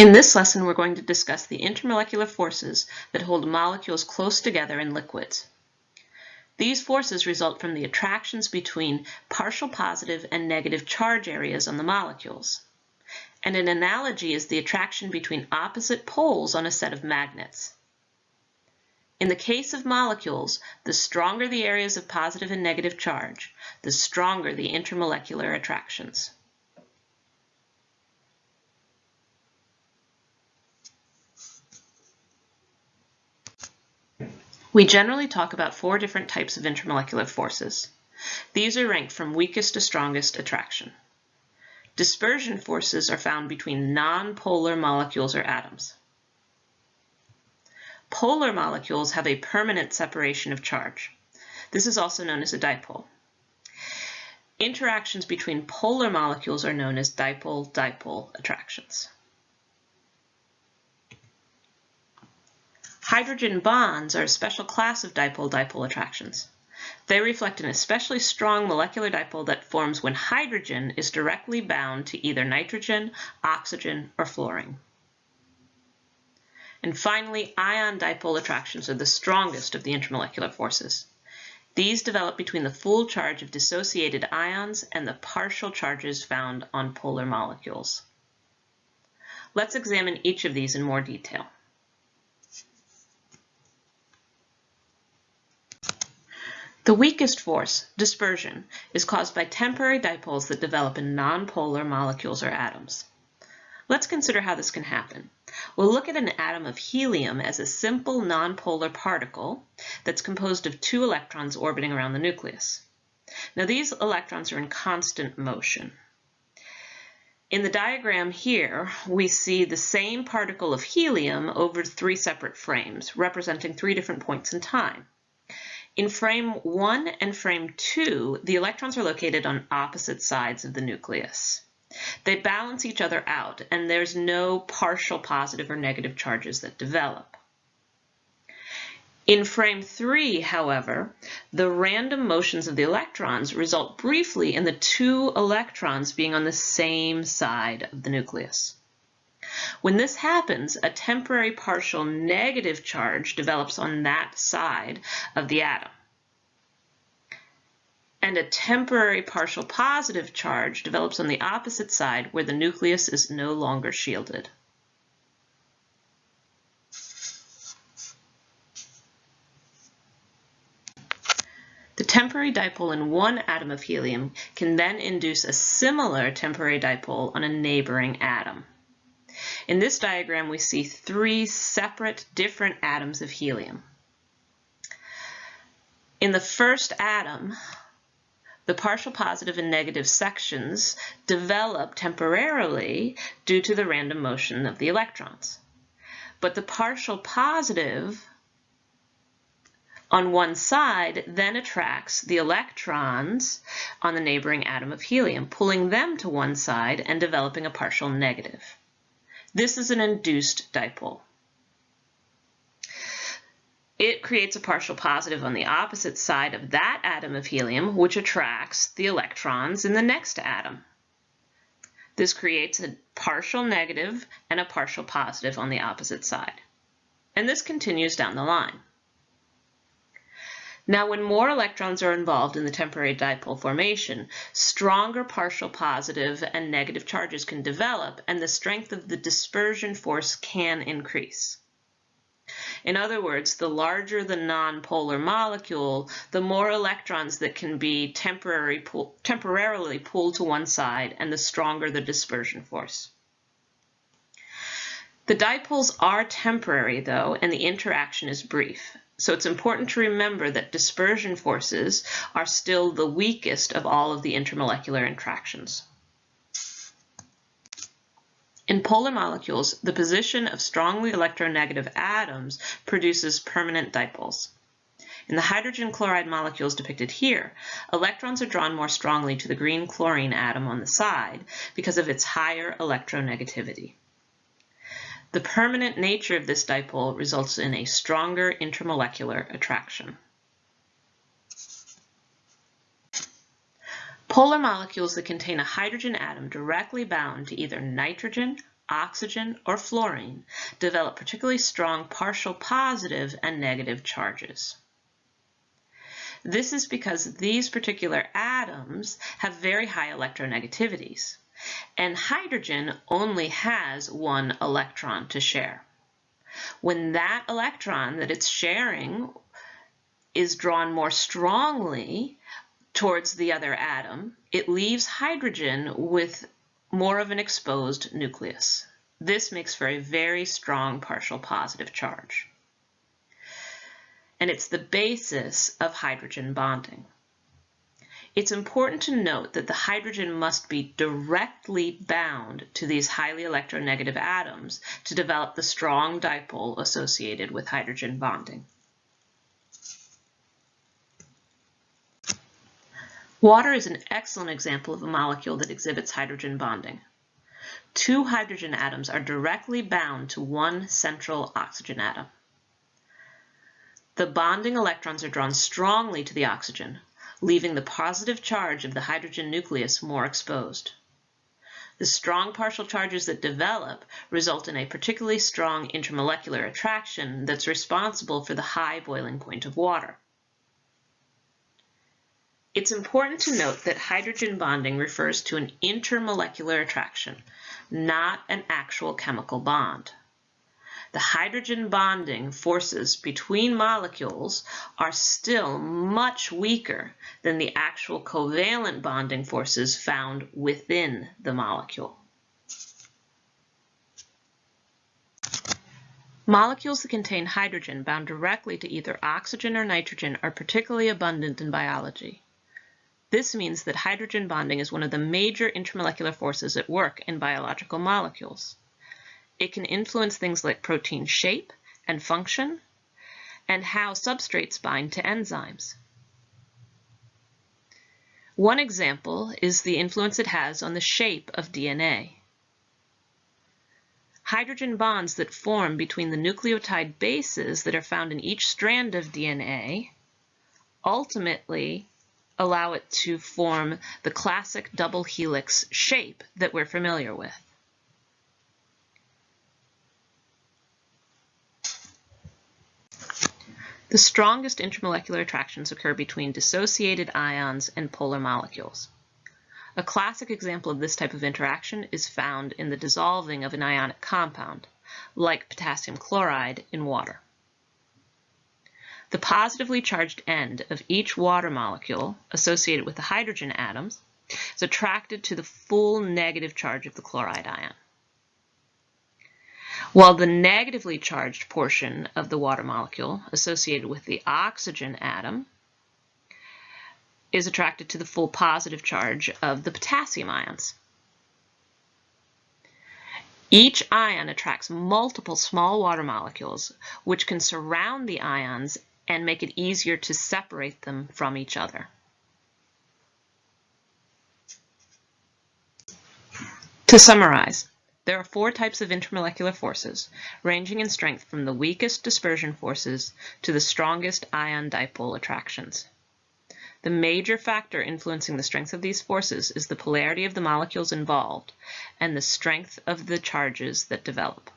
In this lesson, we're going to discuss the intermolecular forces that hold molecules close together in liquids. These forces result from the attractions between partial positive and negative charge areas on the molecules. And an analogy is the attraction between opposite poles on a set of magnets. In the case of molecules, the stronger the areas of positive and negative charge, the stronger the intermolecular attractions. We generally talk about four different types of intermolecular forces. These are ranked from weakest to strongest attraction. Dispersion forces are found between nonpolar molecules or atoms. Polar molecules have a permanent separation of charge. This is also known as a dipole. Interactions between polar molecules are known as dipole-dipole attractions. Hydrogen bonds are a special class of dipole-dipole attractions. They reflect an especially strong molecular dipole that forms when hydrogen is directly bound to either nitrogen, oxygen, or fluorine. And finally, ion dipole attractions are the strongest of the intermolecular forces. These develop between the full charge of dissociated ions and the partial charges found on polar molecules. Let's examine each of these in more detail. The weakest force, dispersion, is caused by temporary dipoles that develop in nonpolar molecules or atoms. Let's consider how this can happen. We'll look at an atom of helium as a simple nonpolar particle that's composed of two electrons orbiting around the nucleus. Now these electrons are in constant motion. In the diagram here, we see the same particle of helium over three separate frames, representing three different points in time. In frame 1 and frame 2, the electrons are located on opposite sides of the nucleus. They balance each other out, and there's no partial positive or negative charges that develop. In frame 3, however, the random motions of the electrons result briefly in the two electrons being on the same side of the nucleus. When this happens, a temporary partial negative charge develops on that side of the atom. And a temporary partial positive charge develops on the opposite side where the nucleus is no longer shielded. The temporary dipole in one atom of helium can then induce a similar temporary dipole on a neighboring atom. In this diagram, we see three separate different atoms of helium. In the first atom, the partial positive and negative sections develop temporarily due to the random motion of the electrons. But the partial positive on one side then attracts the electrons on the neighboring atom of helium, pulling them to one side and developing a partial negative. This is an induced dipole. It creates a partial positive on the opposite side of that atom of helium, which attracts the electrons in the next atom. This creates a partial negative and a partial positive on the opposite side. And this continues down the line. Now, when more electrons are involved in the temporary dipole formation, stronger partial positive and negative charges can develop, and the strength of the dispersion force can increase. In other words, the larger the nonpolar molecule, the more electrons that can be temporary pull, temporarily pulled to one side, and the stronger the dispersion force. The dipoles are temporary, though, and the interaction is brief. So it's important to remember that dispersion forces are still the weakest of all of the intermolecular interactions. In polar molecules, the position of strongly electronegative atoms produces permanent dipoles. In the hydrogen chloride molecules depicted here, electrons are drawn more strongly to the green chlorine atom on the side because of its higher electronegativity. The permanent nature of this dipole results in a stronger intermolecular attraction. Polar molecules that contain a hydrogen atom directly bound to either nitrogen, oxygen, or fluorine develop particularly strong partial positive and negative charges. This is because these particular atoms have very high electronegativities, and hydrogen only has one electron to share. When that electron that it's sharing is drawn more strongly towards the other atom, it leaves hydrogen with more of an exposed nucleus. This makes for a very strong partial positive charge. And it's the basis of hydrogen bonding. It's important to note that the hydrogen must be directly bound to these highly electronegative atoms to develop the strong dipole associated with hydrogen bonding. Water is an excellent example of a molecule that exhibits hydrogen bonding. Two hydrogen atoms are directly bound to one central oxygen atom. The bonding electrons are drawn strongly to the oxygen, leaving the positive charge of the hydrogen nucleus more exposed. The strong partial charges that develop result in a particularly strong intermolecular attraction that's responsible for the high boiling point of water. It's important to note that hydrogen bonding refers to an intermolecular attraction, not an actual chemical bond. The hydrogen bonding forces between molecules are still much weaker than the actual covalent bonding forces found within the molecule. Molecules that contain hydrogen bound directly to either oxygen or nitrogen are particularly abundant in biology. This means that hydrogen bonding is one of the major intermolecular forces at work in biological molecules. It can influence things like protein shape and function, and how substrates bind to enzymes. One example is the influence it has on the shape of DNA. Hydrogen bonds that form between the nucleotide bases that are found in each strand of DNA ultimately allow it to form the classic double helix shape that we're familiar with. The strongest intermolecular attractions occur between dissociated ions and polar molecules. A classic example of this type of interaction is found in the dissolving of an ionic compound, like potassium chloride in water. The positively charged end of each water molecule associated with the hydrogen atoms is attracted to the full negative charge of the chloride ion. While the negatively charged portion of the water molecule associated with the oxygen atom is attracted to the full positive charge of the potassium ions. Each ion attracts multiple small water molecules, which can surround the ions and make it easier to separate them from each other. To summarize, there are four types of intermolecular forces, ranging in strength from the weakest dispersion forces to the strongest ion dipole attractions. The major factor influencing the strength of these forces is the polarity of the molecules involved and the strength of the charges that develop.